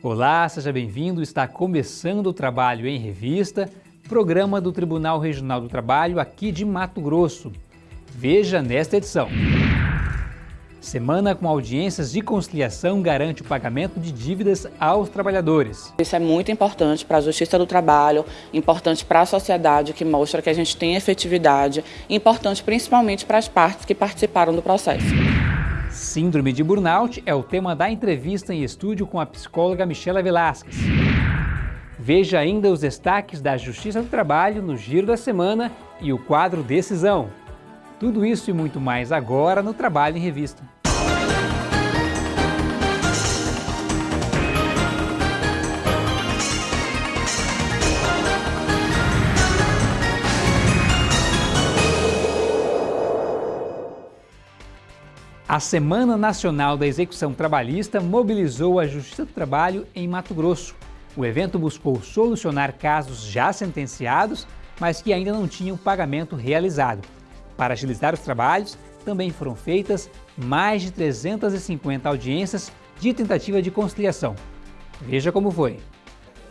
Olá, seja bem-vindo. Está começando o Trabalho em Revista, programa do Tribunal Regional do Trabalho aqui de Mato Grosso. Veja nesta edição. Semana com audiências de conciliação garante o pagamento de dívidas aos trabalhadores. Isso é muito importante para a Justiça do Trabalho, importante para a sociedade, que mostra que a gente tem efetividade, importante principalmente para as partes que participaram do processo. Síndrome de burnout é o tema da entrevista em estúdio com a psicóloga Michela Velasquez. Veja ainda os destaques da Justiça do Trabalho no Giro da Semana e o quadro Decisão. Tudo isso e muito mais agora no Trabalho em Revista. A Semana Nacional da Execução Trabalhista mobilizou a Justiça do Trabalho em Mato Grosso. O evento buscou solucionar casos já sentenciados, mas que ainda não tinham pagamento realizado. Para agilizar os trabalhos, também foram feitas mais de 350 audiências de tentativa de conciliação. Veja como foi.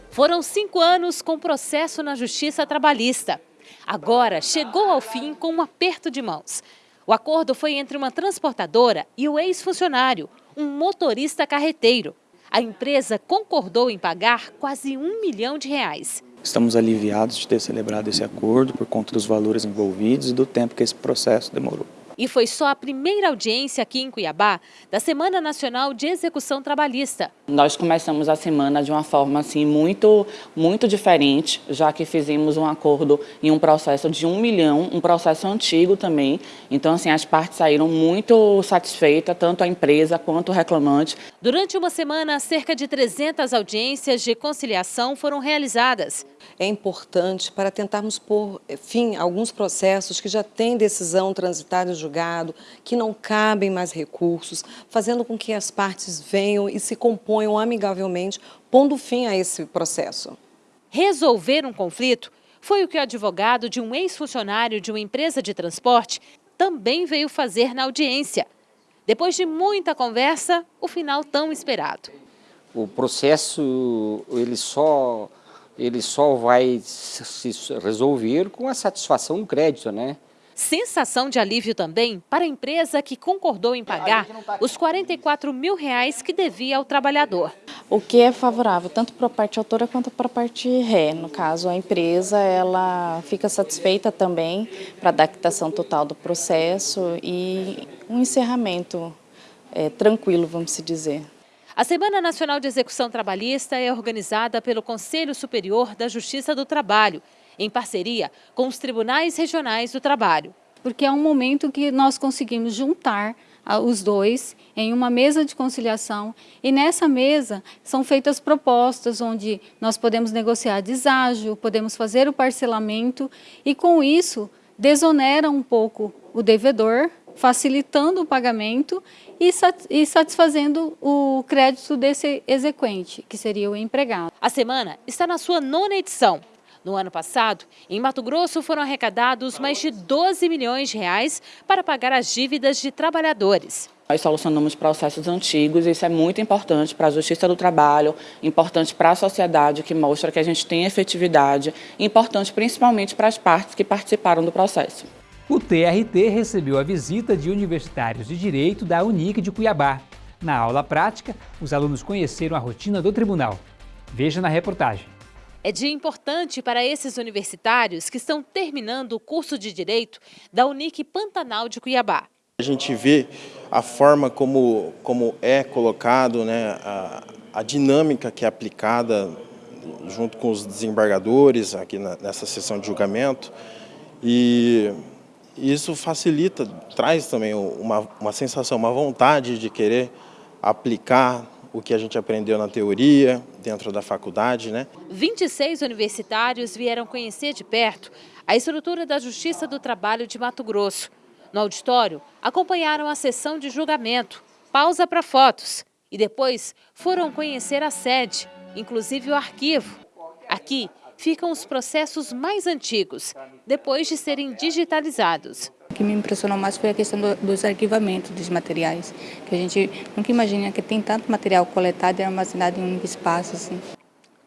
Foram cinco anos com processo na Justiça Trabalhista. Agora chegou ao fim com um aperto de mãos. O acordo foi entre uma transportadora e o ex-funcionário, um motorista carreteiro. A empresa concordou em pagar quase um milhão de reais. Estamos aliviados de ter celebrado esse acordo por conta dos valores envolvidos e do tempo que esse processo demorou. E foi só a primeira audiência aqui em Cuiabá da Semana Nacional de Execução Trabalhista. Nós começamos a semana de uma forma assim muito, muito diferente, já que fizemos um acordo em um processo de um milhão, um processo antigo também. Então, assim, as partes saíram muito satisfeitas, tanto a empresa quanto o reclamante. Durante uma semana, cerca de 300 audiências de conciliação foram realizadas. É importante para tentarmos pôr fim a alguns processos que já têm decisão transitada julgado, que não cabem mais recursos, fazendo com que as partes venham e se componham amigavelmente, pondo fim a esse processo. Resolver um conflito foi o que o advogado de um ex-funcionário de uma empresa de transporte também veio fazer na audiência. Depois de muita conversa, o final tão esperado. O processo ele só, ele só vai se resolver com a satisfação do crédito, né? Sensação de alívio também para a empresa que concordou em pagar os 44 mil reais que devia ao trabalhador. O que é favorável tanto para a parte autora quanto para a parte ré. No caso, a empresa ela fica satisfeita também para a adaptação total do processo e um encerramento é, tranquilo, vamos se dizer. A Semana Nacional de Execução Trabalhista é organizada pelo Conselho Superior da Justiça do Trabalho em parceria com os tribunais regionais do trabalho. Porque é um momento que nós conseguimos juntar os dois em uma mesa de conciliação e nessa mesa são feitas propostas onde nós podemos negociar deságio, podemos fazer o parcelamento e com isso desonera um pouco o devedor, facilitando o pagamento e satisfazendo o crédito desse exequente, que seria o empregado. A semana está na sua nona edição no ano passado, em Mato Grosso foram arrecadados mais de 12 milhões de reais para pagar as dívidas de trabalhadores. Nós solucionamos processos antigos, isso é muito importante para a Justiça do Trabalho, importante para a sociedade, que mostra que a gente tem efetividade, importante principalmente para as partes que participaram do processo. O TRT recebeu a visita de universitários de Direito da Unic de Cuiabá. Na aula prática, os alunos conheceram a rotina do tribunal. Veja na reportagem. É dia importante para esses universitários que estão terminando o curso de Direito da Unic Pantanal de Cuiabá. A gente vê a forma como, como é colocado, né, a, a dinâmica que é aplicada junto com os desembargadores aqui na, nessa sessão de julgamento e isso facilita, traz também uma, uma sensação, uma vontade de querer aplicar o que a gente aprendeu na teoria, dentro da faculdade. Né? 26 universitários vieram conhecer de perto a estrutura da Justiça do Trabalho de Mato Grosso. No auditório, acompanharam a sessão de julgamento, pausa para fotos e depois foram conhecer a sede, inclusive o arquivo. Aqui ficam os processos mais antigos, depois de serem digitalizados que me impressionou mais foi a questão do, dos arquivamentos dos materiais, que a gente nunca imagina que tem tanto material coletado e armazenado em um espaço assim.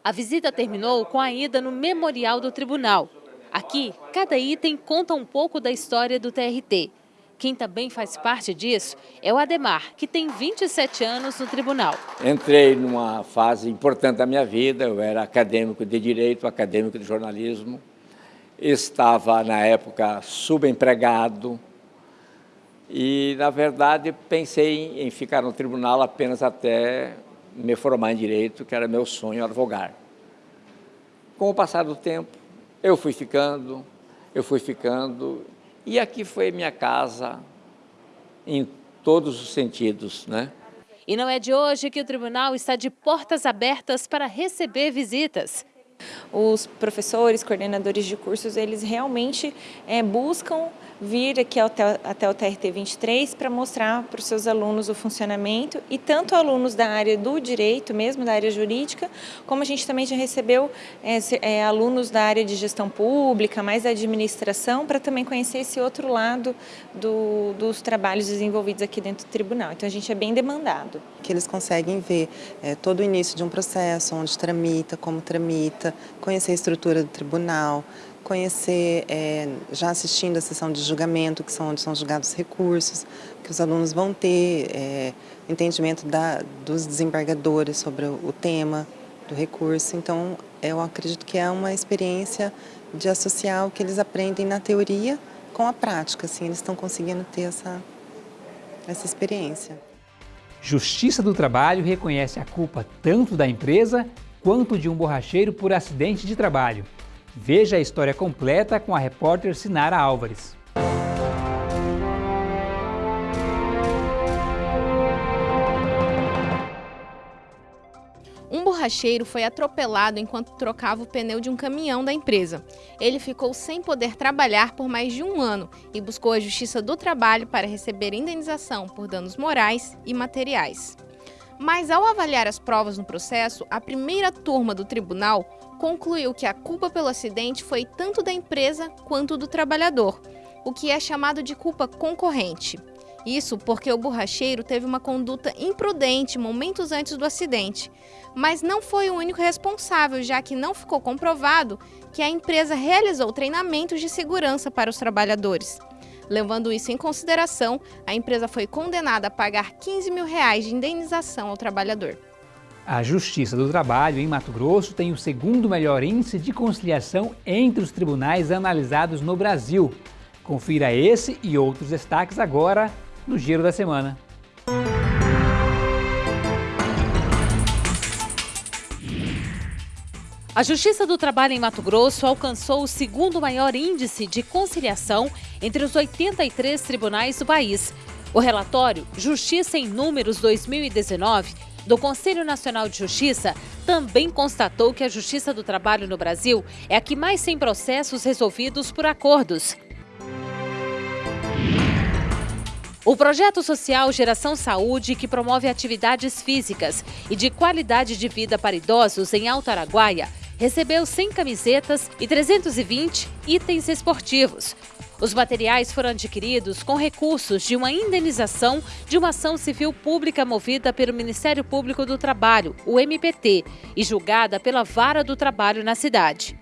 A visita terminou com a ida no Memorial do Tribunal. Aqui, cada item conta um pouco da história do TRT. Quem também faz parte disso é o Ademar, que tem 27 anos no tribunal. Entrei numa fase importante da minha vida, eu era acadêmico de Direito, acadêmico de Jornalismo, estava na época subempregado e, na verdade, pensei em ficar no tribunal apenas até me formar em Direito, que era meu sonho advogar. Com o passar do tempo, eu fui ficando, eu fui ficando e aqui foi minha casa em todos os sentidos, né? E não é de hoje que o tribunal está de portas abertas para receber visitas. Os professores, coordenadores de cursos, eles realmente é, buscam vir aqui até, até o TRT 23 para mostrar para os seus alunos o funcionamento e tanto alunos da área do direito, mesmo da área jurídica, como a gente também já recebeu é, é, alunos da área de gestão pública, mais da administração, para também conhecer esse outro lado do, dos trabalhos desenvolvidos aqui dentro do tribunal. Então a gente é bem demandado. Que eles conseguem ver é, todo o início de um processo, onde tramita, como tramita, conhecer a estrutura do tribunal, conhecer, é, já assistindo a sessão de julgamento, que são onde são julgados os recursos, que os alunos vão ter é, entendimento da, dos desembargadores sobre o, o tema do recurso. Então, eu acredito que é uma experiência de associar o que eles aprendem na teoria com a prática, assim, eles estão conseguindo ter essa, essa experiência. Justiça do Trabalho reconhece a culpa tanto da empresa quanto de um borracheiro por acidente de trabalho. Veja a história completa com a repórter Sinara Álvares. Um borracheiro foi atropelado enquanto trocava o pneu de um caminhão da empresa. Ele ficou sem poder trabalhar por mais de um ano e buscou a Justiça do Trabalho para receber indenização por danos morais e materiais. Mas ao avaliar as provas no processo, a primeira turma do tribunal concluiu que a culpa pelo acidente foi tanto da empresa quanto do trabalhador, o que é chamado de culpa concorrente. Isso porque o borracheiro teve uma conduta imprudente momentos antes do acidente, mas não foi o único responsável, já que não ficou comprovado que a empresa realizou treinamentos de segurança para os trabalhadores. Levando isso em consideração, a empresa foi condenada a pagar 15 mil reais de indenização ao trabalhador. A Justiça do Trabalho em Mato Grosso tem o segundo melhor índice de conciliação entre os tribunais analisados no Brasil. Confira esse e outros destaques agora no Giro da Semana. A Justiça do Trabalho em Mato Grosso alcançou o segundo maior índice de conciliação entre os 83 tribunais do país. O relatório Justiça em Números 2019 do Conselho Nacional de Justiça também constatou que a Justiça do Trabalho no Brasil é a que mais tem processos resolvidos por acordos. O projeto social Geração Saúde, que promove atividades físicas e de qualidade de vida para idosos em Alto Araguaia, recebeu 100 camisetas e 320 itens esportivos. Os materiais foram adquiridos com recursos de uma indenização de uma ação civil pública movida pelo Ministério Público do Trabalho, o MPT, e julgada pela Vara do Trabalho na cidade.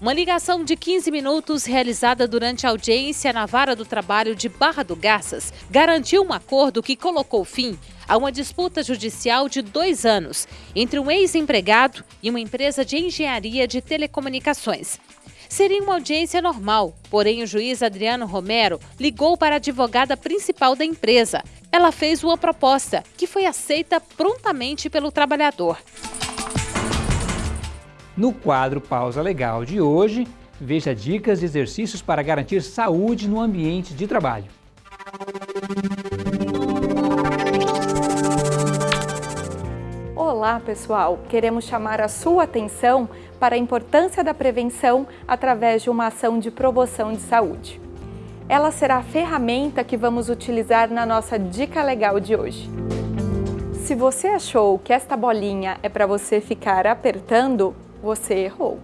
Uma ligação de 15 minutos realizada durante a audiência na Vara do Trabalho de Barra do Garças garantiu um acordo que colocou fim a uma disputa judicial de dois anos entre um ex-empregado e uma empresa de engenharia de telecomunicações. Seria uma audiência normal, porém o juiz Adriano Romero ligou para a advogada principal da empresa. Ela fez uma proposta, que foi aceita prontamente pelo trabalhador. No quadro Pausa Legal de hoje, veja dicas de exercícios para garantir saúde no ambiente de trabalho. Olá, pessoal! Queremos chamar a sua atenção para a importância da prevenção através de uma ação de promoção de saúde. Ela será a ferramenta que vamos utilizar na nossa dica legal de hoje. Se você achou que esta bolinha é para você ficar apertando, você errou.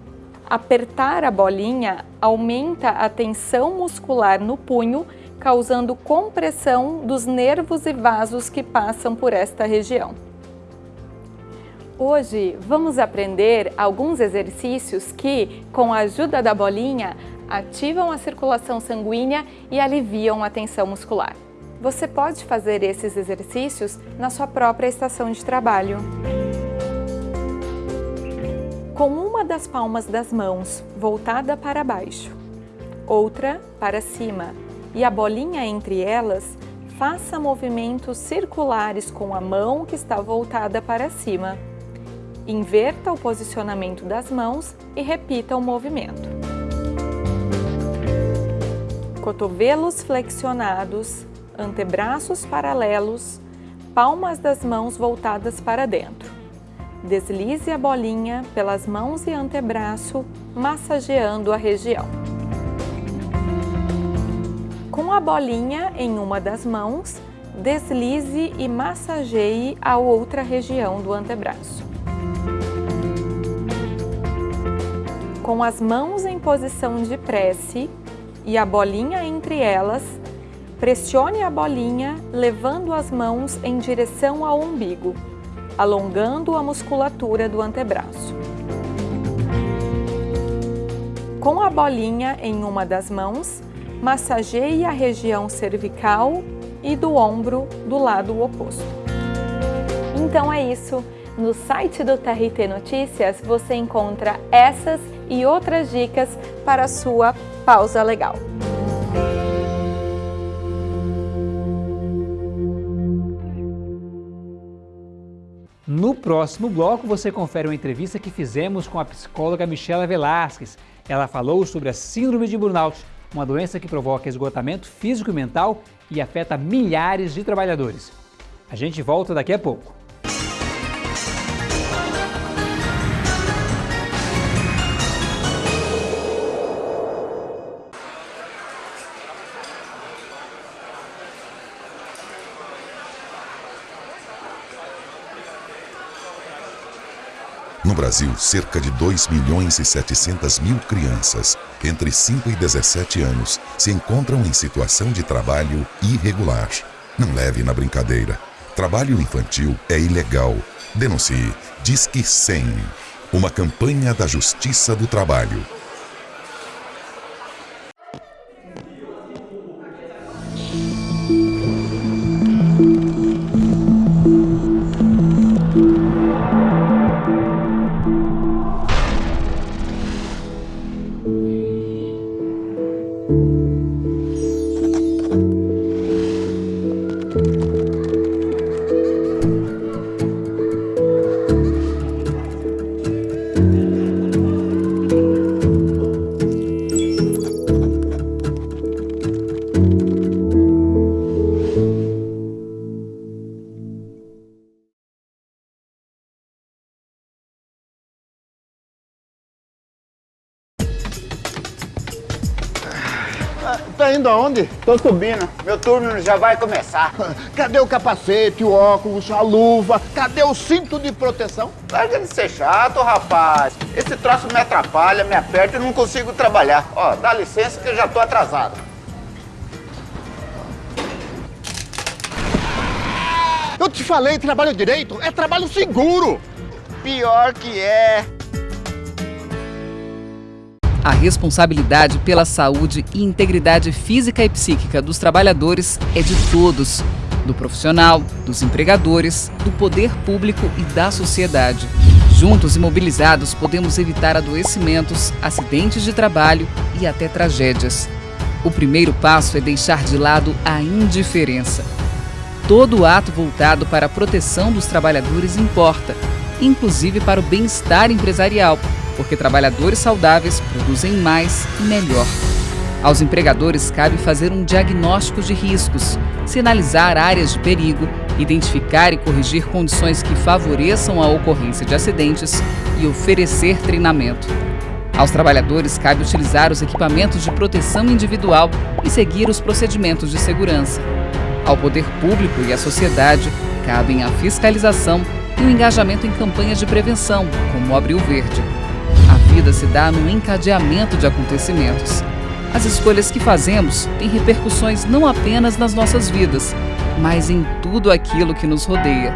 Apertar a bolinha aumenta a tensão muscular no punho, causando compressão dos nervos e vasos que passam por esta região. Hoje vamos aprender alguns exercícios que, com a ajuda da bolinha, ativam a circulação sanguínea e aliviam a tensão muscular. Você pode fazer esses exercícios na sua própria estação de trabalho. Com uma das palmas das mãos voltada para baixo, outra para cima e a bolinha entre elas, faça movimentos circulares com a mão que está voltada para cima. Inverta o posicionamento das mãos e repita o movimento. Cotovelos flexionados, antebraços paralelos, palmas das mãos voltadas para dentro. Deslize a bolinha pelas mãos e antebraço, massageando a região. Com a bolinha em uma das mãos, deslize e massageie a outra região do antebraço. Com as mãos em posição de prece e a bolinha entre elas, Pressione a bolinha levando as mãos em direção ao umbigo, alongando a musculatura do antebraço. Com a bolinha em uma das mãos, massageie a região cervical e do ombro do lado oposto. Então é isso. No site do TRT Notícias você encontra essas e outras dicas para a sua pausa legal. No próximo bloco, você confere uma entrevista que fizemos com a psicóloga Michela Velasquez. Ela falou sobre a síndrome de burnout, uma doença que provoca esgotamento físico e mental e afeta milhares de trabalhadores. A gente volta daqui a pouco. Brasil, cerca de 2 milhões e 700 mil crianças entre 5 e 17 anos se encontram em situação de trabalho irregular. Não leve na brincadeira. Trabalho infantil é ilegal. Denuncie. Disque 100. Uma campanha da Justiça do Trabalho. Indo aonde? Tô subindo. Meu turno já vai começar. Cadê o capacete, o óculos, a luva? Cadê o cinto de proteção? Larga de ser chato, rapaz. Esse troço me atrapalha, me aperta e não consigo trabalhar. Ó, dá licença que eu já tô atrasado. Eu te falei, trabalho direito é trabalho seguro. Pior que é. A responsabilidade pela saúde e integridade física e psíquica dos trabalhadores é de todos, do profissional, dos empregadores, do poder público e da sociedade. Juntos e mobilizados, podemos evitar adoecimentos, acidentes de trabalho e até tragédias. O primeiro passo é deixar de lado a indiferença. Todo ato voltado para a proteção dos trabalhadores importa, inclusive para o bem-estar empresarial, porque trabalhadores saudáveis produzem mais e melhor. Aos empregadores cabe fazer um diagnóstico de riscos, sinalizar áreas de perigo, identificar e corrigir condições que favoreçam a ocorrência de acidentes e oferecer treinamento. Aos trabalhadores cabe utilizar os equipamentos de proteção individual e seguir os procedimentos de segurança. Ao poder público e à sociedade cabem a fiscalização e o engajamento em campanhas de prevenção, como o Abril Verde. Vida se dá no encadeamento de acontecimentos. As escolhas que fazemos têm repercussões não apenas nas nossas vidas, mas em tudo aquilo que nos rodeia.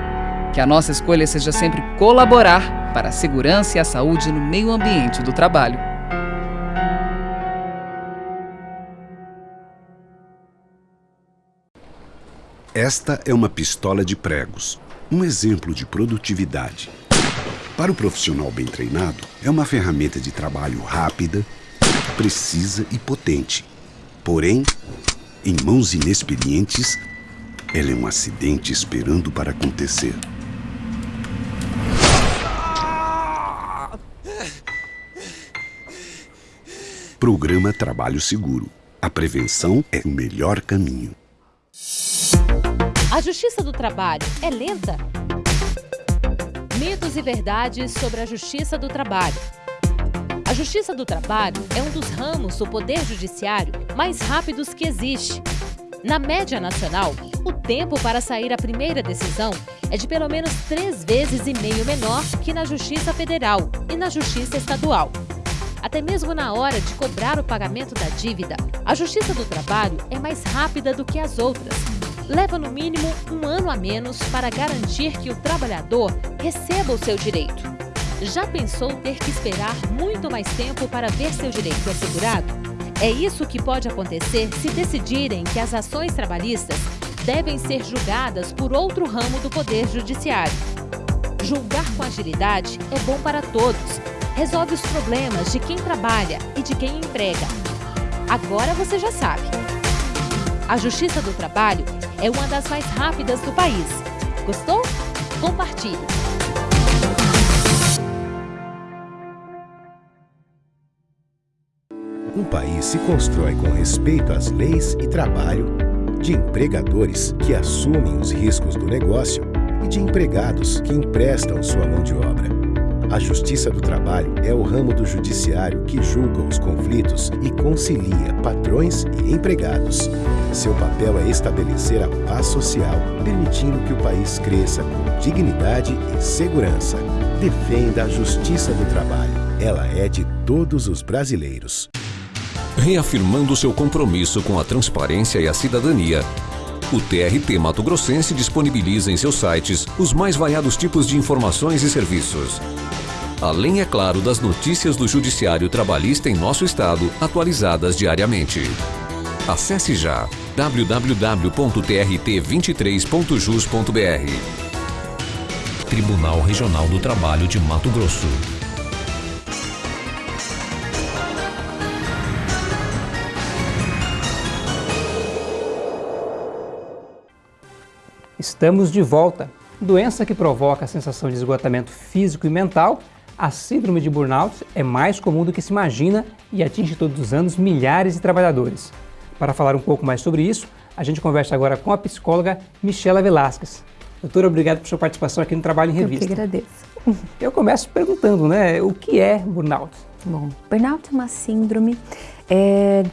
Que a nossa escolha seja sempre colaborar para a segurança e a saúde no meio ambiente do trabalho. Esta é uma pistola de pregos, um exemplo de produtividade. Para o profissional bem treinado, é uma ferramenta de trabalho rápida, precisa e potente. Porém, em mãos inexperientes, ela é um acidente esperando para acontecer. Programa Trabalho Seguro. A prevenção é o melhor caminho. A Justiça do Trabalho é lenta? Mitos e verdades sobre a Justiça do Trabalho. A Justiça do Trabalho é um dos ramos do Poder Judiciário mais rápidos que existe. Na média nacional, o tempo para sair a primeira decisão é de pelo menos três vezes e meio menor que na Justiça Federal e na Justiça Estadual. Até mesmo na hora de cobrar o pagamento da dívida, a Justiça do Trabalho é mais rápida do que as outras. Leva no mínimo um ano a menos para garantir que o trabalhador receba o seu direito. Já pensou ter que esperar muito mais tempo para ver seu direito assegurado? É isso que pode acontecer se decidirem que as ações trabalhistas devem ser julgadas por outro ramo do Poder Judiciário. Julgar com agilidade é bom para todos. Resolve os problemas de quem trabalha e de quem emprega. Agora você já sabe. A Justiça do Trabalho é uma das mais rápidas do país. Gostou? Compartilhe! Um país se constrói com respeito às leis e trabalho, de empregadores que assumem os riscos do negócio e de empregados que emprestam sua mão de obra. A Justiça do Trabalho é o ramo do judiciário que julga os conflitos e concilia patrões e empregados. Seu papel é estabelecer a paz social, permitindo que o país cresça com dignidade e segurança. Defenda a Justiça do Trabalho. Ela é de todos os brasileiros. Reafirmando seu compromisso com a transparência e a cidadania, o TRT Mato Grossense disponibiliza em seus sites os mais variados tipos de informações e serviços. Além, é claro, das notícias do Judiciário Trabalhista em nosso estado, atualizadas diariamente. Acesse já www.trt23.jus.br Tribunal Regional do Trabalho de Mato Grosso. Estamos de volta. Doença que provoca a sensação de esgotamento físico e mental, a síndrome de burnout é mais comum do que se imagina e atinge todos os anos milhares de trabalhadores. Para falar um pouco mais sobre isso, a gente conversa agora com a psicóloga Michela Velasquez. Doutora, obrigado por sua participação aqui no Trabalho em Revista. Eu que agradeço. Eu começo perguntando, né, o que é burnout? Bom, burnout é uma síndrome é,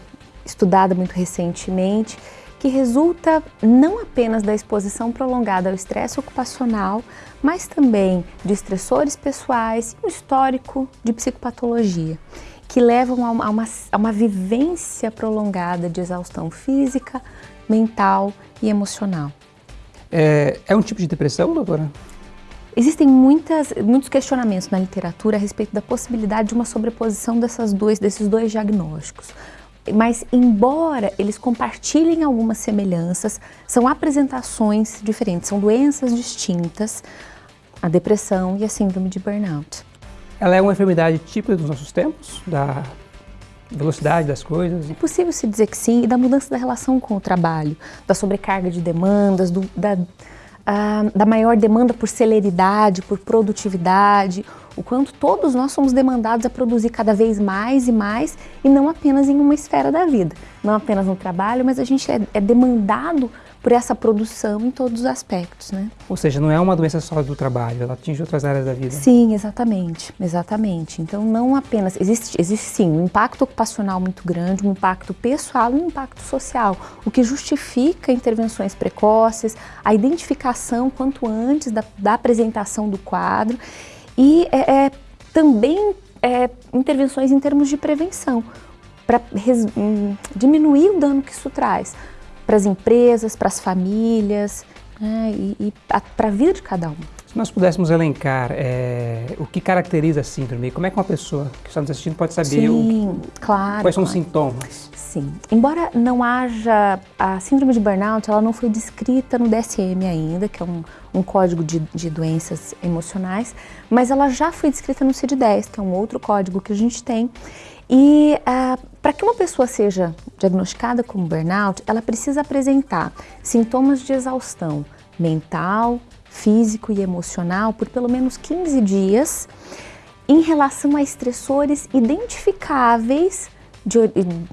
estudada muito recentemente que resulta não apenas da exposição prolongada ao estresse ocupacional, mas também de estressores pessoais e um histórico de psicopatologia, que levam a uma, a uma, a uma vivência prolongada de exaustão física, mental e emocional. É, é um tipo de depressão, doutora? Existem muitas, muitos questionamentos na literatura a respeito da possibilidade de uma sobreposição dessas dois, desses dois diagnósticos. Mas, embora eles compartilhem algumas semelhanças, são apresentações diferentes, são doenças distintas, a depressão e a síndrome de burnout. Ela é uma enfermidade típica dos nossos tempos, da velocidade das coisas? É possível se dizer que sim, e da mudança da relação com o trabalho, da sobrecarga de demandas, do, da, da maior demanda por celeridade, por produtividade, o quanto todos nós somos demandados a produzir cada vez mais e mais e não apenas em uma esfera da vida, não apenas no trabalho, mas a gente é, é demandado por essa produção em todos os aspectos, né? Ou seja, não é uma doença só do trabalho, ela atinge outras áreas da vida. Sim, exatamente, exatamente. Então não apenas, existe, existe sim um impacto ocupacional muito grande, um impacto pessoal e um impacto social, o que justifica intervenções precoces, a identificação quanto antes da, da apresentação do quadro e é, é também é, intervenções em termos de prevenção, para hum, diminuir o dano que isso traz para as empresas, para as famílias né, e, e para a vida de cada um. Se nós pudéssemos elencar é, o que caracteriza a síndrome, como é que uma pessoa que está nos assistindo pode saber Sim, o, claro, quais são claro. os sintomas? Sim, embora não haja, a síndrome de burnout, ela não foi descrita no DSM ainda, que é um, um código de, de, doenças emocionais, mas ela já foi descrita no CID-10, que é um outro código que a gente tem. E uh, para que uma pessoa seja diagnosticada como burnout, ela precisa apresentar sintomas de exaustão mental, físico e emocional por pelo menos 15 dias em relação a estressores identificáveis de,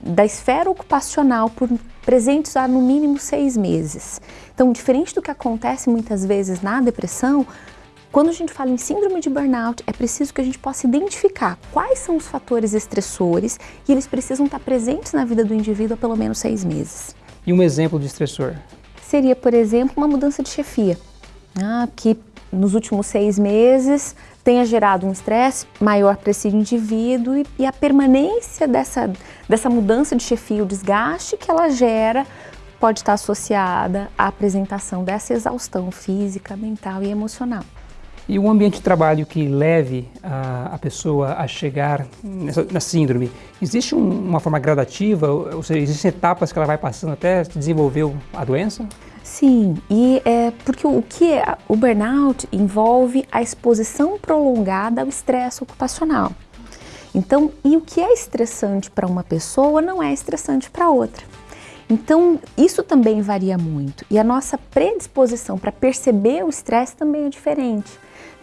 da esfera ocupacional por presentes há no mínimo seis meses. Então, diferente do que acontece muitas vezes na depressão, quando a gente fala em síndrome de burnout, é preciso que a gente possa identificar quais são os fatores estressores e eles precisam estar presentes na vida do indivíduo há pelo menos seis meses. E um exemplo de estressor? Seria, por exemplo, uma mudança de chefia, né, que nos últimos seis meses tenha gerado um estresse maior para esse indivíduo e, e, a permanência dessa, dessa mudança de chefia, o desgaste que ela gera, pode estar associada à apresentação dessa exaustão física, mental e emocional. E um ambiente de trabalho que leve a, a pessoa a chegar nessa, na síndrome, existe um, uma forma gradativa, ou seja, existem etapas que ela vai passando até desenvolver a doença? Sim, e é porque o que é, o burnout envolve a exposição prolongada ao estresse ocupacional. Então, e o que é estressante para uma pessoa não é estressante para outra. Então, isso também varia muito. E a nossa predisposição para perceber o estresse também é diferente.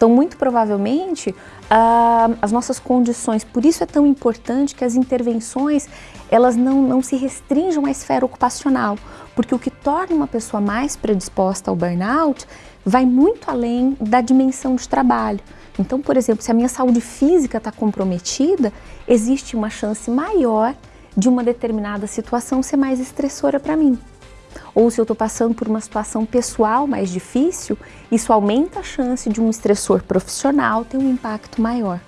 Então, muito provavelmente, ah, as nossas condições, por isso é tão importante que as intervenções, elas não, não se restringam à esfera ocupacional, porque o que torna uma pessoa mais predisposta ao burnout vai muito além da dimensão de trabalho. Então, por exemplo, se a minha saúde física está comprometida, existe uma chance maior de uma determinada situação ser mais estressora para mim ou se eu estou passando por uma situação pessoal mais difícil, isso aumenta a chance de um estressor profissional ter um impacto maior.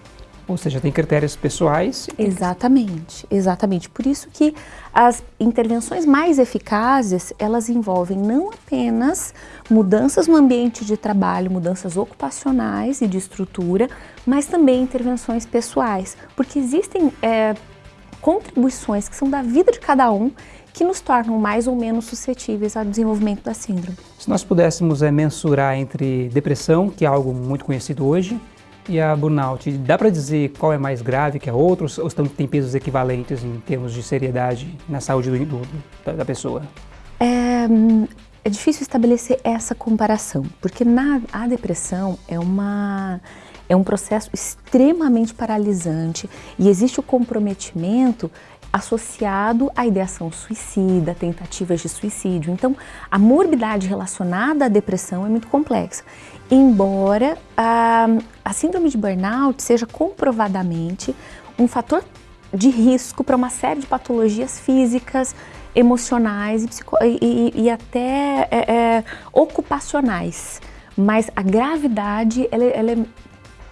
Ou seja, tem critérios pessoais. Exatamente, exatamente. Por isso que as intervenções mais eficazes, elas envolvem não apenas mudanças no ambiente de trabalho, mudanças ocupacionais e de estrutura, mas também intervenções pessoais, porque existem é, contribuições que são da vida de cada um que nos tornam mais ou menos suscetíveis ao desenvolvimento da síndrome. Se nós pudéssemos é, mensurar entre depressão, que é algo muito conhecido hoje, e a burnout, dá para dizer qual é mais grave que a outra ou estão, tem pesos equivalentes em termos de seriedade na saúde do, do, da, da, pessoa? É, é, difícil estabelecer essa comparação, porque na, a depressão é uma é um processo extremamente paralisante e existe o comprometimento associado à ideação suicida, tentativas de suicídio. Então, a morbidade relacionada à depressão é muito complexa. Embora a, a síndrome de burnout seja comprovadamente um fator de risco para uma série de patologias físicas, emocionais e, e, e até é, é, ocupacionais. Mas a gravidade ela, ela é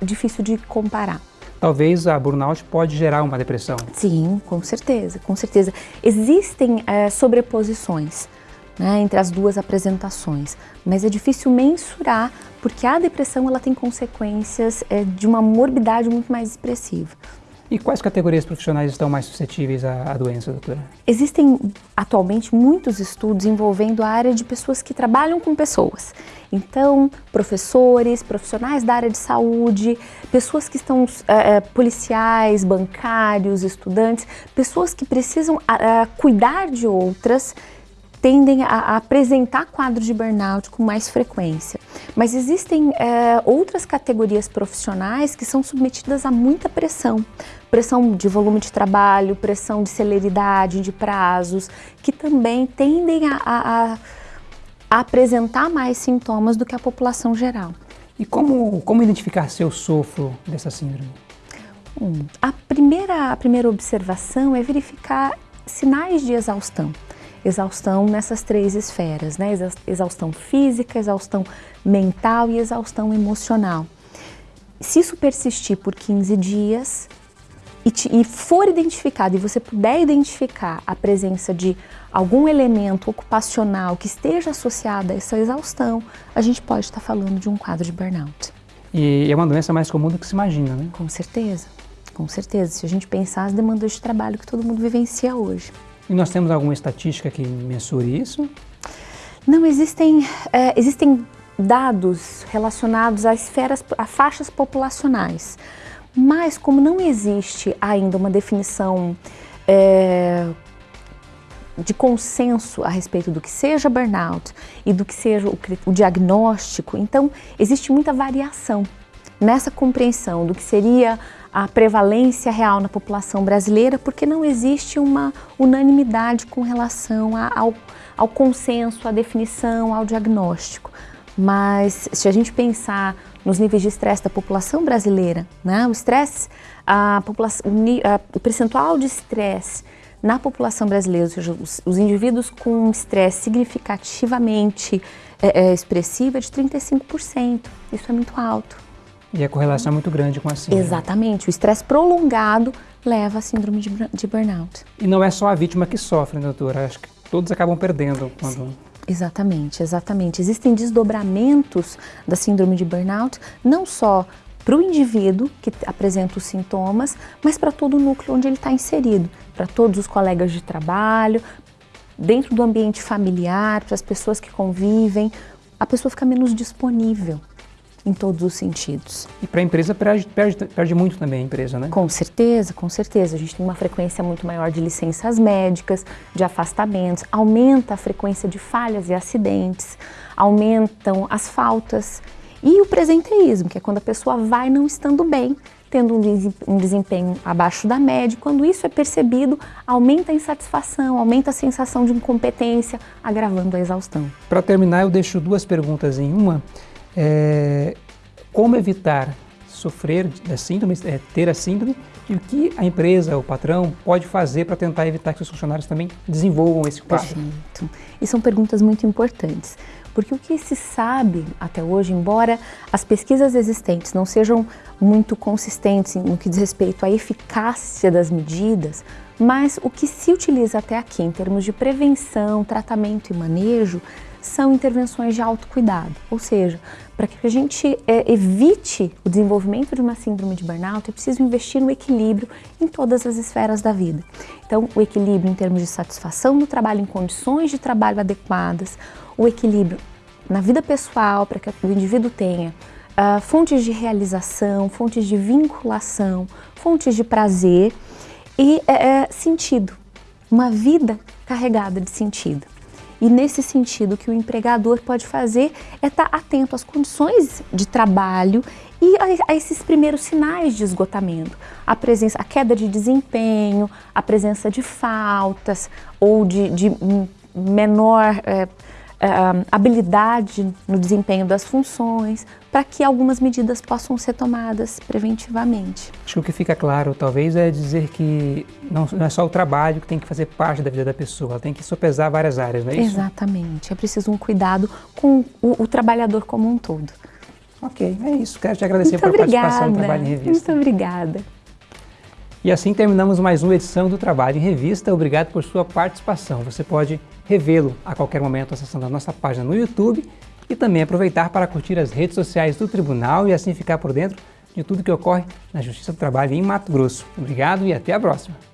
difícil de comparar talvez a burnout pode gerar uma depressão. Sim, com certeza, com certeza. Existem é, sobreposições né, entre as duas apresentações, mas é difícil mensurar porque a depressão ela tem consequências é, de uma morbidade muito mais expressiva. E quais categorias profissionais estão mais suscetíveis à, à, doença, doutora? Existem atualmente muitos estudos envolvendo a área de pessoas que trabalham com pessoas. Então, professores, profissionais da área de saúde, pessoas que estão é, policiais, bancários, estudantes, pessoas que precisam é, cuidar de outras tendem a, apresentar quadros de burnout com mais frequência. Mas existem é, outras categorias profissionais que são submetidas a muita pressão. Pressão de volume de trabalho, pressão de celeridade, de prazos, que também tendem a, a, a apresentar mais sintomas do que a população geral. E como, como identificar se eu sofro dessa síndrome? Hum, a, primeira, a primeira observação é verificar sinais de exaustão exaustão nessas três esferas, né? Exaustão física, exaustão mental e exaustão emocional. Se isso persistir por 15 dias, e, te, e for identificado e você puder identificar a presença de algum elemento ocupacional que esteja associado a essa exaustão, a gente pode estar falando de um quadro de burnout. E é uma doença mais comum do que se imagina, né? Com certeza, com certeza. Se a gente pensar as demandas de trabalho que todo mundo vivencia hoje. E nós temos alguma estatística que mensure isso? Não, existem, é, existem dados relacionados a esferas, a faixas populacionais. Mas como não existe ainda uma definição é, de consenso a respeito do que seja burnout e do que seja o, o diagnóstico, então existe muita variação nessa compreensão do que seria a prevalência real na população brasileira, porque não existe uma unanimidade com relação a, ao, ao consenso, à definição, ao diagnóstico. Mas se a gente pensar nos níveis de estresse da população brasileira, né, o estresse, a população, o, percentual de estresse na população brasileira, ou seja, os, os indivíduos com estresse significativamente é, é, expressivo é de 35%. Isso é muito alto. E a correlação é muito grande com a síndrome. Exatamente. O estresse prolongado leva à síndrome de, de, burnout. E não é só a vítima que sofre, né, doutora? Acho que todos acabam perdendo quando... Sim. Exatamente, exatamente. Existem desdobramentos da síndrome de burnout, não só para o indivíduo que apresenta os sintomas, mas para todo o núcleo onde ele está inserido, para todos os colegas de trabalho, dentro do ambiente familiar, para as pessoas que convivem, a pessoa fica menos disponível em todos os sentidos. E para a empresa perde, perde, perde, muito também a empresa, né? Com certeza, com certeza. A gente tem uma frequência muito maior de licenças médicas, de afastamentos, aumenta a frequência de falhas e acidentes, aumentam as faltas e o presenteísmo, que é quando a pessoa vai não estando bem, tendo um desempenho abaixo da média. Quando isso é percebido, aumenta a insatisfação, aumenta a sensação de incompetência, agravando a exaustão. Para terminar, eu deixo duas perguntas em uma. É, como evitar sofrer da síndrome, é, ter a síndrome e o que a empresa, o patrão, pode fazer para tentar evitar que os funcionários também desenvolvam esse quadro? Perfeito. E são perguntas muito importantes, porque o que se sabe até hoje, embora as pesquisas existentes não sejam muito consistentes no que diz respeito à eficácia das medidas, mas o que se utiliza até aqui em termos de prevenção, tratamento e manejo são intervenções de autocuidado, ou seja, para que a gente é, evite o desenvolvimento de uma síndrome de burnout, é preciso investir no equilíbrio em todas as esferas da vida. Então, o equilíbrio em termos de satisfação no trabalho, em condições de trabalho adequadas, o equilíbrio na vida pessoal, para que o indivíduo tenha uh, fontes de realização, fontes de vinculação, fontes de prazer e é, sentido, uma vida carregada de sentido. E nesse sentido, o que o empregador pode fazer é estar atento às condições de trabalho e a, a, esses primeiros sinais de esgotamento. A presença, a queda de desempenho, a presença de faltas ou de, de menor é, uh, habilidade no desempenho das funções, para que algumas medidas possam ser tomadas preventivamente. Acho que o que fica claro, talvez, é dizer que não, não é só o trabalho que tem que fazer parte da vida da pessoa, ela tem que sopesar várias áreas, não é isso? Exatamente, é preciso um cuidado com o, o trabalhador como um todo. Ok, é isso. Quero te agradecer Muito por obrigada. participação no Trabalho em Revista. Muito obrigada. E assim terminamos mais uma edição do Trabalho em Revista. Obrigado por sua participação. Você pode revê-lo a qualquer momento acessando a nossa página no YouTube e também aproveitar para curtir as redes sociais do Tribunal e assim ficar por dentro de tudo que ocorre na Justiça do Trabalho em Mato Grosso. Obrigado e até a próxima!